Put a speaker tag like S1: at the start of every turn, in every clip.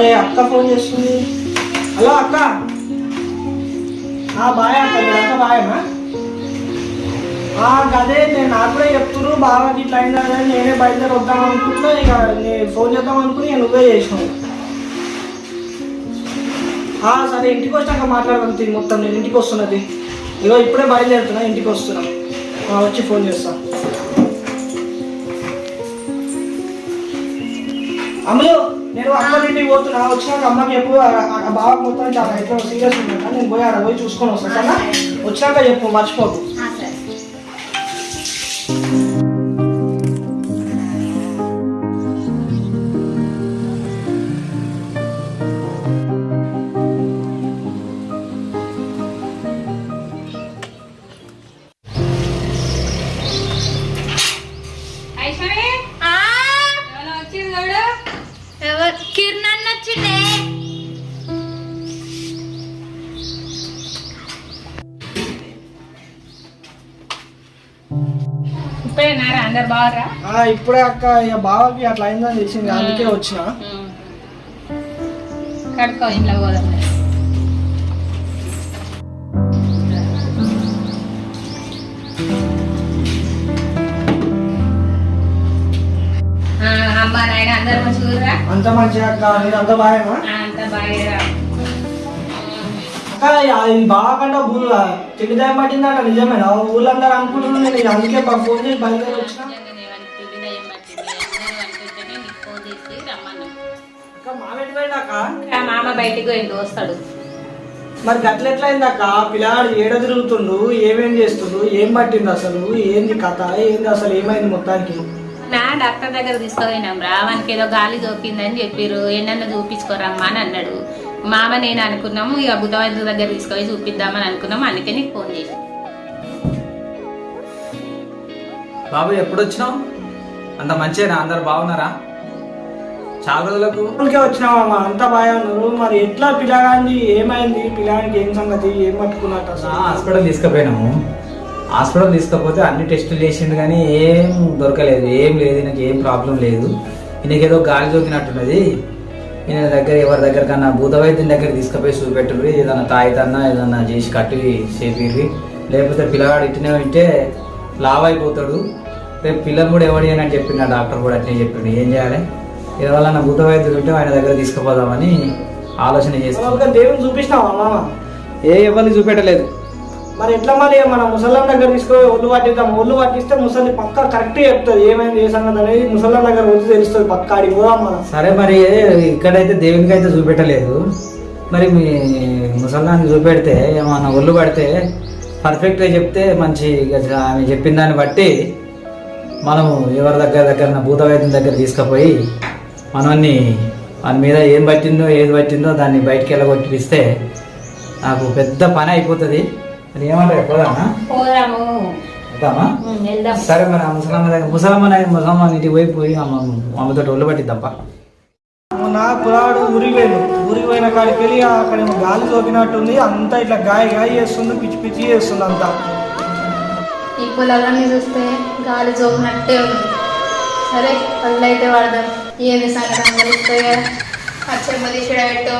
S1: అరే అక్క ఫోన్ చేస్తుంది. హలో అక్క. ఆ బాయ్ అక్క అక్క బాయనా? అదే నేను నాకు కూడా చెప్తున్నారు బాగా ఇట్లా అయిందా అని నేనే బయలుదేరి వద్దాం అనుకుంటున్నా ఇక నేను ఫోన్ చేద్దాం అనుకుని నేను నువ్వే చేసినావు. సరే ఇంటికి వచ్చాక మాట్లాడదాం మొత్తం నేను ఇంటికి వస్తున్నది. ఇగో ఇప్పుడే బయలుదేరుతున్నా ఇంటికి వస్తున్నా. వచ్చి ఫోన్ చేస్తా. అమ్మలు నేను అమ్మ ఇంటికి పోతున్నా వచ్చినాక అమ్మకి చెప్పు బావ మొత్తం చాలా ఎట్లా సీరియస్ ఉందా నేను పోయి ఆడ పోయి చూసుకొని వస్తాను సరేనా? వచ్చినాక చెప్పు మర్చిపోకు.
S2: ఇప్పుడేనారా అందరు బాగా
S1: ఇప్పుడే అక్క ఇక బావకి అట్లా అయిందని తెలిసింది. అందుకే వచ్చిన.
S2: కడుకో ఇంట్లో పోదాం. ఆ, అమ్మ నాయన అందరు మంచిగా
S1: అంత మంచిగా అక్క నేను అంత బాగా
S2: అంత బాగా
S1: అక్క ఇది బాగా కంటే ఊళ్ళో తిండిదాయం పట్టిందట నిజమేనా ఊళ్ళో అందరూ అనుకుంటున్నాను నేను అందుకే ఫోన్ చేసి బయలుదేరి వచ్చిన.
S2: మామ బయటికి పోయిండు వస్తాడు.
S1: మరి గట్ల ఎట్లా అయిందక్క పిల్లాడు ఏడ తిరుగుతుండు? ఏమేం చేస్తుండు? ఏం పట్టింది అసలు? ఏంది కథ? ఏంది అసలు ఏమైంది మొత్తానికి?
S2: నా డాక్టర్ దగ్గర తీసుకుపోయినాం రా. వానికి ఏదో గాలి దొరికిందని చెప్పిర్రు. ఎన్నన్నా చూపించుకోరమ్మా అని అన్నాడు. మామ నేను అనుకున్నాము ఇక బుధవారం దగ్గర తీసుకొని చూపిద్దామని అనుకున్నాము అందుకే నీకు ఫోన్ చేసి
S3: బాబు ఎప్పుడు వచ్చినావు అంత మంచిగా అందరు బాగున్నారా? చాలా రోజులకు.
S1: ఊరికే వచ్చినామమ్మా అంతా బాగా ఉన్నారు మరి ఎట్లా పిల్లగాంది ఏమైంది? పిల్లగానికి ఏం సంగతి? ఏం పట్టుకున్నట్టు
S3: హాస్పిటల్ తీసుకుపోయినాము. హాస్పిటల్ తీసుకపోతే అన్ని టెస్టులు చేసిండు కానీ ఏం దొరకలేదు. ఏం లేదు ఈయనకి ఏం ప్రాబ్లం లేదు. ఈయనకి ఏదో గాలి సోకినట్టున్నది ఈయన దగ్గర ఎవరి దగ్గర కన్నా భూత వైద్యం దగ్గర తీసుకుపోయి చూపెట్టుర్రి. ఏదన్నా తాయితన్నా ఏదన్నా చేసి కట్టి చేపిర్రి. లేకపోతే పిల్లగాడు ఇట్టినే ఉంటే లావ్ అయిపోతాడు రేపు పిల్లలు కూడా ఎవడి అని చెప్పిండు డాక్టర్ కూడా అట్లే చెప్పిండు ఏం చేయాలి? ఎవరన్నా భూత వైద్యులు ఉంటే ఆయన దగ్గర తీసుకుపోదామని ఆలోచన చేస్తాం
S1: దేవుని చూపించినావా మామ?
S3: ఏ ఎవరిని చూపెట్టలేదు.
S1: మరి ఎట్లా మరి మన ముసలాం దగ్గర తీసుకొని ఒళ్ళు పట్టిద్దాం? ఒళ్ళు పట్టిస్తే ముసలి పక్క కరెక్ట్ చెప్తుంది. ఏమైంది ఏ సంగతి అనేది ముసలాం దగ్గర వచ్చి తెలుస్తుంది పక్క. అడిగి పోదాం మనం.
S3: సరే మరి ఇక్కడైతే దేవునికి అయితే చూపెట్టలేదు. మరి మీ ముసలాన్ని చూపెడితే ఏమన్నా ఒళ్ళు పడితే పర్ఫెక్ట్గా చెప్తే మంచి ఆమె చెప్పిన దాన్ని బట్టి మనము ఎవరి దగ్గర దగ్గర భూత వైద్యం దగ్గర తీసుకుపోయి మనల్ని మన మీద ఏం పట్టిందో ఏది పట్టిందో దాన్ని బయటికి వెళ్ళగొట్టిస్తే నాకు పెద్ద పని అయిపోతుంది. మరి ఏమంటారు పోదామా?
S2: పోదాము.
S3: వద్దామా
S2: ఉమ్, వెళ్దాం.
S3: సరే మరి ముసలమ్మ దగ్గర ముసలమ్మ ముసలమ్మ ఇంటికి పోయి పోయి అమ్మ అమ్మతో ఒళ్ళు పట్టిద్దాంపా.
S1: నా కురాడు ఊరికి పోయాను ఊరికి పోయిన కాడికి వెళ్ళి అక్కడ ఏమో గాలి సోకినట్టుంది. అంతా ఇట్లా గాయ గాయ చేస్తుంది పిచ్చి పిచ్చి చేస్తుంది అంతా.
S4: ఈ పొలాలన్నీ చూస్తే గాలి జోగినట్టే ఉంది. సరే పళ్ళు అయితే వాడదాం. ఏంది సంగతి? అందరిస్తే అచ్చమ్మ తీసుడా పెట్టు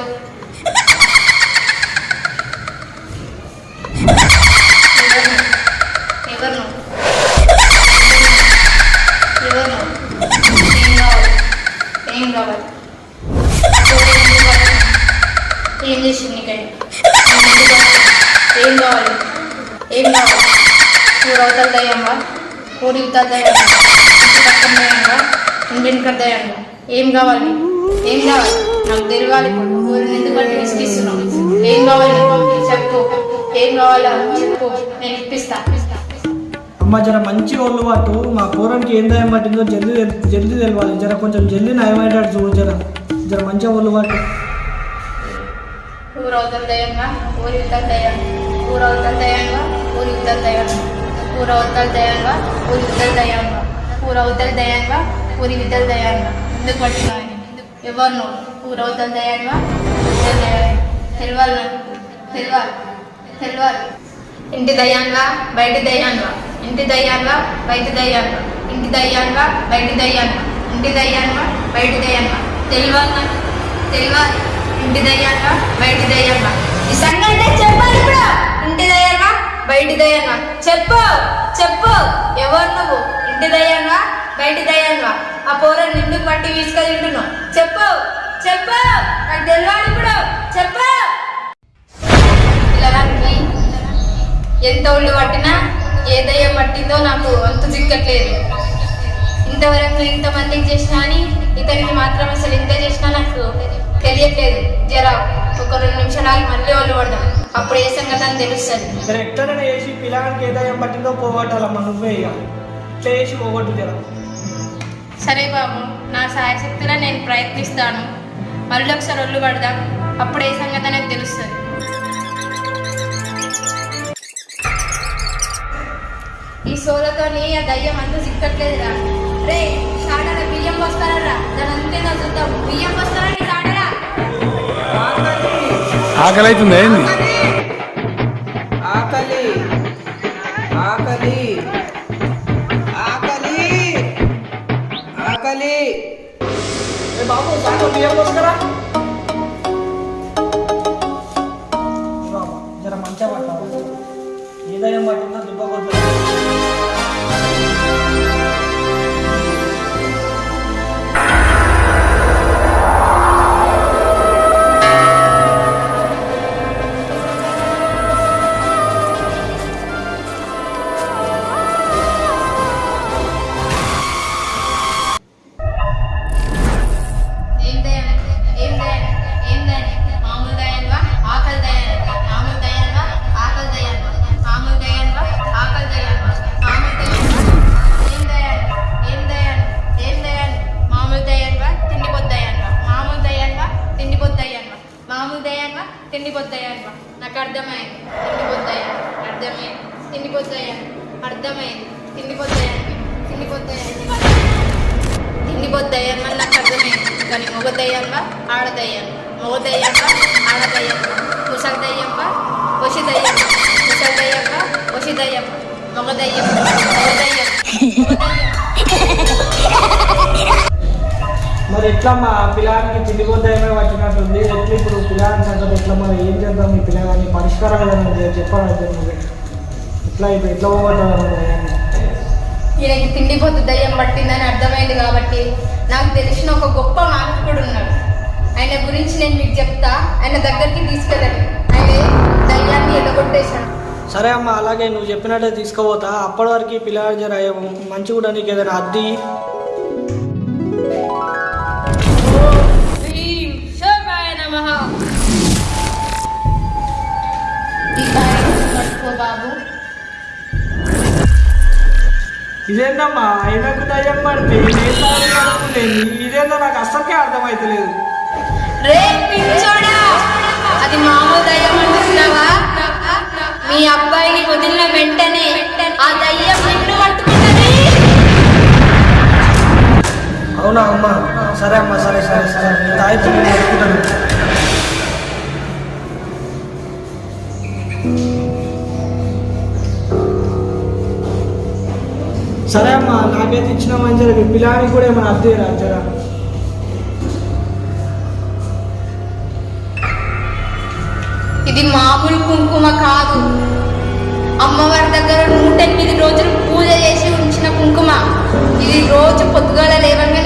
S4: ఎవరు ఎవరు ఏం కావాలి? ఏం కావాలి? ఏం చేసింది నీకండి ఏం కావాలి? ఏం కావాలి? కూర అవతల కూర ఊరి ఇవతల దయ్యంగా వెనుక ఏం కావాలి? ఏం కావాలి? నాకు తెలియాలి ఊరిని ఎందుకు బట్టి ఏం కావాలి? చెప్పు. ఏం కావాలో చెప్పు. నేను ఇప్పిస్తాను
S1: అమ్మ జర మంచి ఒళ్ళు పట్టు మా కూరనికి ఏం దయం పట్టిందో జల్దీ తెల్- జల్దీ తెలవాలి. జర కొంచెం జల్దీ నయమయ్యేటట్టు చూడు జర. జర మంచి ఒళ్ళు పట్టు
S4: ఊరు అవతల ఊరి ఇవతల దయ్యంగా? ఊరు అవతల ఊరి ఇవతల దయ్యంగా? ఊరు అవతల దయ్యంగా? ఊరి ఇవతల దయ్యంగా? ఊరు అవతల ఊరి ఎందుకు పట్టినావు ఎవరు నువ్వు? ఊరు అవతల తెలవాలి? ఇంటి దయ్యంగా? బయట దయ్యంగా? ఇంటి దయ్యాన్వా బయటి దయ్యంగా ఇంటి దయ్యాన్వా బయటి దయ్యంగా ఇంటి దయ్యంగా బయటి దయ్యంగా తెలవాలి తెలివ? ఇంటి దయ్యంగా బయటి దయ్యంగా ఈ సంగతి చెప్పాలి ఇప్పుడు. ఇంటి దయ్యంగా బయటి దయ్యంగా చెప్పు చెప్పు. ఎవరు నువ్వు? ఇంటి దయ్యంగా బయటి దయ్యంగా ఆ పోర నిన్ను పట్టి తీసుకెళ్ళింటున్నావు చెప్పు చెప్పు. నాకు తెలియాలి ఇప్పుడు. చెప్పు. పిల్లగానికి ఎంత ఒళ్ళు పట్టినా ఏ దయ్యం పట్టిందో నాకు అంత చిక్కట్లేదు ఇంతవరకు ఇంతమందికి చేసినా అని ఇతనికి మాత్రం అసలు ఇంత చేసినా నాకు తెలియట్లేదు. జర ఒక రెండు నిమిషాలు మళ్ళీ ఒళ్ళు పడదాం. అప్పుడు ఏ సంగతి అని తెలుస్తుంది
S1: మరి ఎట్లనే వేసి పిల్లగానికి పట్టిందో పోగొట్టాలమ్మా నువ్వే ఇక. ఇట్లా వేసి పోగొట్టు జర.
S4: సరే బాబు నా సాయశక్తిలో నేను ప్రయత్నిస్తాను. మళ్ళీ ఒకసారి ఒళ్ళు పడదాం. అప్పుడు ఏ సంగతి అనేది తెలుస్తుంది? సోలతోని ఆ దయ్యం అంత చిక్కట్లేదురా. రే షాడరా బియ్యం పోస్తారా దాని అంతేదో చూద్దాం. బియ్యం పోస్తారా నీ షాడరా
S5: ఆకలి. అవుతుంది ఏంది?
S1: ఆకలి. ఆకలి. ఆకలి. ఆకలి. ఏ బాబు బియ్యం వస్తారా
S4: నాకు అర్థమైంది తిండిపోతాయా? అర్థమైంది తిండిపోతాయా? అర్థమైంది తిండిపోతాయా? తిండిపోతాయా? తిండిపోద్దయ్యంగా నాకు అర్థమైంది కానీ మొగదయ్యంగా ఆడదయ్యంగా మొగదయ్యంగా ఆడదయ్యంగా ముసలిదయ్యంగా వసిదయ్యంగా ముసలిదయ్యంగా వసిదయ్యంగా మొగదయ్యం మొగదయ్యం
S1: మరి ఎట్లా మా పిల్లానికి తిండిపోద్దాయమే పట్టినట్టుంది. ఎట్లా ఇప్పుడు పిల్లాని సంగతి ఎట్లా మరి ఏం చేద్దాం మీ పిల్లగాని? పరిష్కారం ఏదైనా చెప్పాలి నువ్వు ఎట్లా ఇప్పుడు ఎట్లా పోగొట్టాలి
S4: ఈయనకి తిండిపోతు దయ్యం పట్టిందని అర్థమైంది కాబట్టి నాకు తెలిసిన ఒక గొప్ప మాంత్రికుడు ఉన్నాడు. ఆయన గురించి నేను మీకు చెప్తా. ఆయన దగ్గరికి తీసుకెళ్ళండి. ఆయన దయ్యాన్ని ఎదగొట్టేశాడు
S1: సరే అమ్మ అలాగే నువ్వు చెప్పినట్టే తీసుకుపోతా. అప్పటి వరకు జర మంచి కూడా నీకు ఏదైనా అద్ది.
S4: నమః.
S1: ఇదేంటమ్మా? ఆయనకు దయ్యం పడితే కడుపులేని ఇదేందో నాకు అస్సలకే అర్థమైతలేదు.
S4: రే పిచ్చోడా! అది మామూలు దయ్యం అంటున్నావా? మీ అబ్బాయిని వదిలిన వెంటనే ఆ దయ్యం నిన్ను పట్టుకుంటది.
S1: అవునా అమ్మా? సరే అమ్మా సరే సరే సరే. నీ సరే అమ్మా నాకైతే ఇచ్చిన మంచిగా పిల్లానికి కూడా ఏమైనా అద్దె రాజరా
S4: ఇది మామూలు కుంకుమ కాదు. అమ్మవారి దగ్గర నూట ఎనిమిది రోజులు పూజ చేసి ఉంచిన కుంకుమ. ఇది రోజు పొద్దుగాల లేవంగా